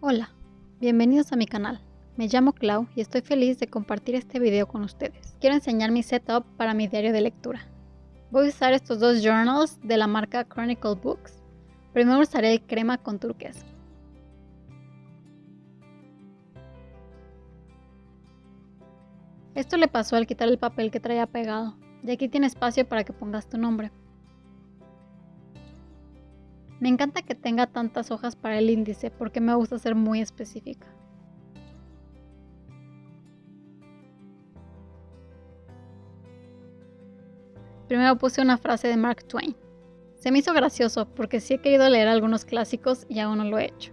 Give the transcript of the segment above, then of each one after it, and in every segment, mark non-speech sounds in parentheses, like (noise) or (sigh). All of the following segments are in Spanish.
Hola, bienvenidos a mi canal. Me llamo Clau y estoy feliz de compartir este video con ustedes. Quiero enseñar mi setup para mi diario de lectura. Voy a usar estos dos journals de la marca Chronicle Books. Primero usaré el crema con turquesa. Esto le pasó al quitar el papel que traía pegado, y aquí tiene espacio para que pongas tu nombre. Me encanta que tenga tantas hojas para el índice porque me gusta ser muy específica. Primero puse una frase de Mark Twain. Se me hizo gracioso porque sí he querido leer algunos clásicos y aún no lo he hecho.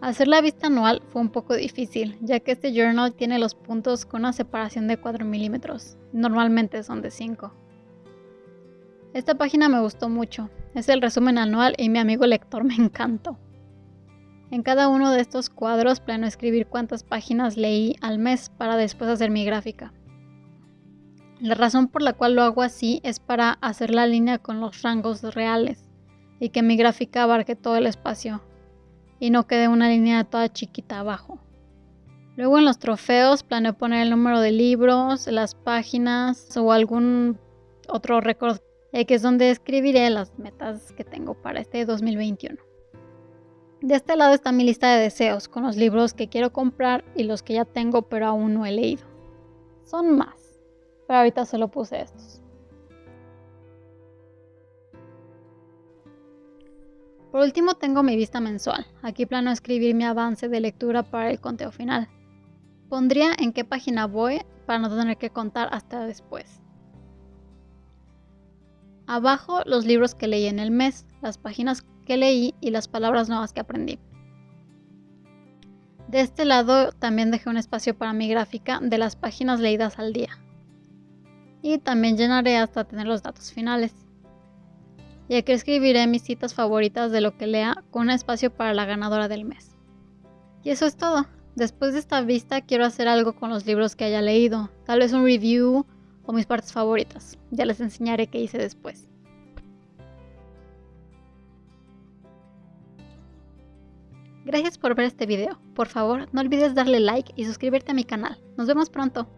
Hacer la vista anual fue un poco difícil, ya que este journal tiene los puntos con una separación de 4 milímetros. Normalmente son de 5. Esta página me gustó mucho. Es el resumen anual y mi amigo lector me (laughs) encantó. En cada uno de estos cuadros plano escribir cuántas páginas leí al mes para después hacer mi gráfica. La razón por la cual lo hago así es para hacer la línea con los rangos reales y que mi gráfica abarque todo el espacio y no quede una línea toda chiquita abajo. Luego en los trofeos planeo poner el número de libros, las páginas o algún otro récord que es donde escribiré las metas que tengo para este 2021. De este lado está mi lista de deseos, con los libros que quiero comprar y los que ya tengo pero aún no he leído. Son más, pero ahorita solo puse estos. Por último tengo mi vista mensual. Aquí plano escribir mi avance de lectura para el conteo final. Pondría en qué página voy para no tener que contar hasta después. Abajo los libros que leí en el mes, las páginas que leí y las palabras nuevas que aprendí. De este lado también dejé un espacio para mi gráfica de las páginas leídas al día. Y también llenaré hasta tener los datos finales. Y aquí escribiré mis citas favoritas de lo que lea con un espacio para la ganadora del mes. Y eso es todo. Después de esta vista quiero hacer algo con los libros que haya leído, tal vez un review o mis partes favoritas. Ya les enseñaré qué hice después. Gracias por ver este video. Por favor, no olvides darle like y suscribirte a mi canal. Nos vemos pronto.